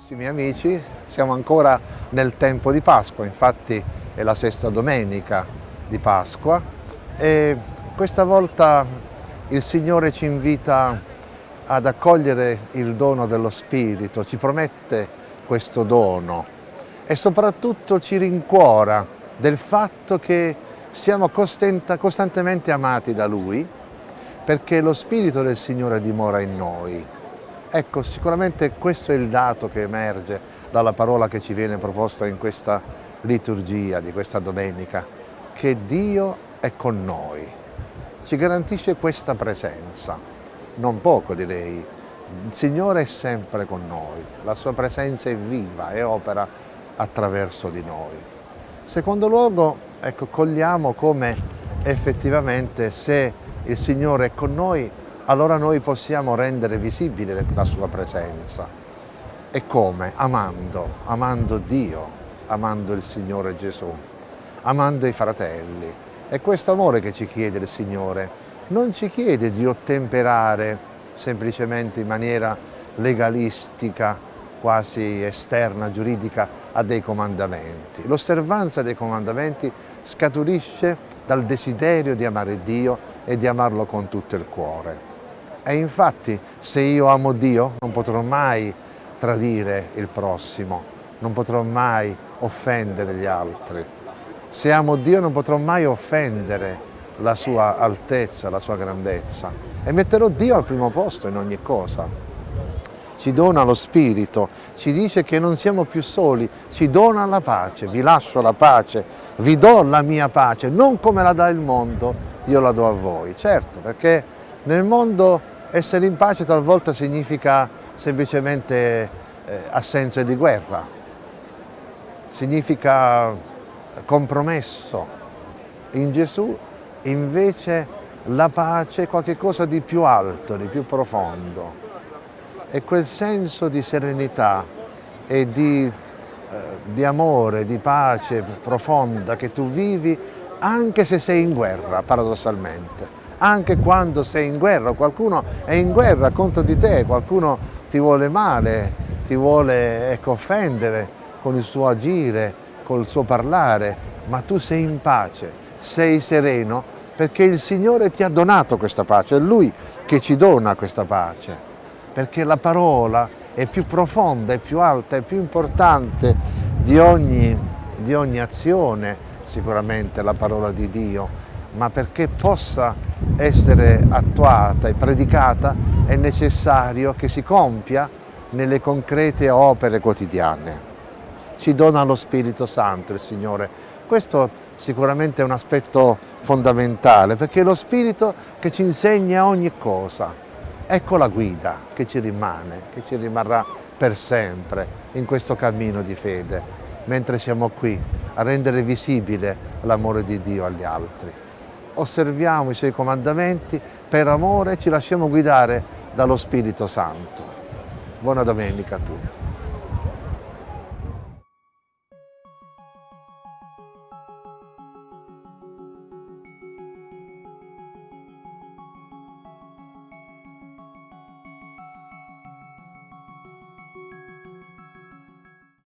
Carissimi amici, siamo ancora nel tempo di Pasqua, infatti è la sesta domenica di Pasqua e questa volta il Signore ci invita ad accogliere il dono dello Spirito, ci promette questo dono e soprattutto ci rincuora del fatto che siamo costantemente amati da Lui perché lo Spirito del Signore dimora in noi. Ecco, sicuramente questo è il dato che emerge dalla parola che ci viene proposta in questa liturgia di questa domenica, che Dio è con noi, ci garantisce questa presenza, non poco direi. Il Signore è sempre con noi, la sua presenza è viva e opera attraverso di noi. Secondo luogo, ecco, cogliamo come effettivamente se il Signore è con noi allora noi possiamo rendere visibile la sua presenza. E come? Amando, amando Dio, amando il Signore Gesù, amando i fratelli. È questo amore che ci chiede il Signore. Non ci chiede di ottemperare semplicemente in maniera legalistica, quasi esterna, giuridica, a dei comandamenti. L'osservanza dei comandamenti scaturisce dal desiderio di amare Dio e di amarlo con tutto il cuore. E infatti se io amo Dio non potrò mai tradire il prossimo, non potrò mai offendere gli altri. Se amo Dio non potrò mai offendere la sua altezza, la sua grandezza e metterò Dio al primo posto in ogni cosa. Ci dona lo Spirito, ci dice che non siamo più soli, ci dona la pace, vi lascio la pace, vi do la mia pace, non come la dà il mondo, io la do a voi. Certo, perché nel mondo essere in pace talvolta significa semplicemente eh, assenza di guerra, significa compromesso. In Gesù invece la pace è qualcosa di più alto, di più profondo. È quel senso di serenità e di, eh, di amore, di pace profonda che tu vivi anche se sei in guerra, paradossalmente anche quando sei in guerra, qualcuno è in guerra contro di te, qualcuno ti vuole male, ti vuole ecco, offendere con il suo agire, col suo parlare, ma tu sei in pace, sei sereno perché il Signore ti ha donato questa pace, è Lui che ci dona questa pace, perché la parola è più profonda, è più alta, è più importante di ogni, di ogni azione, sicuramente la parola di Dio, ma perché possa essere attuata e predicata è necessario che si compia nelle concrete opere quotidiane. Ci dona lo Spirito Santo il Signore. Questo sicuramente è un aspetto fondamentale perché è lo Spirito che ci insegna ogni cosa. Ecco la guida che ci rimane, che ci rimarrà per sempre in questo cammino di fede, mentre siamo qui a rendere visibile l'amore di Dio agli altri osserviamo i suoi comandamenti, per amore ci lasciamo guidare dallo Spirito Santo. Buona domenica a tutti.